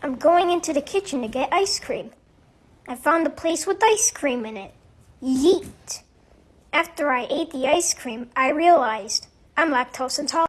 I'm going into the kitchen to get ice cream. I found a place with ice cream in it. Yeet! After I ate the ice cream, I realized I'm lactose intolerant.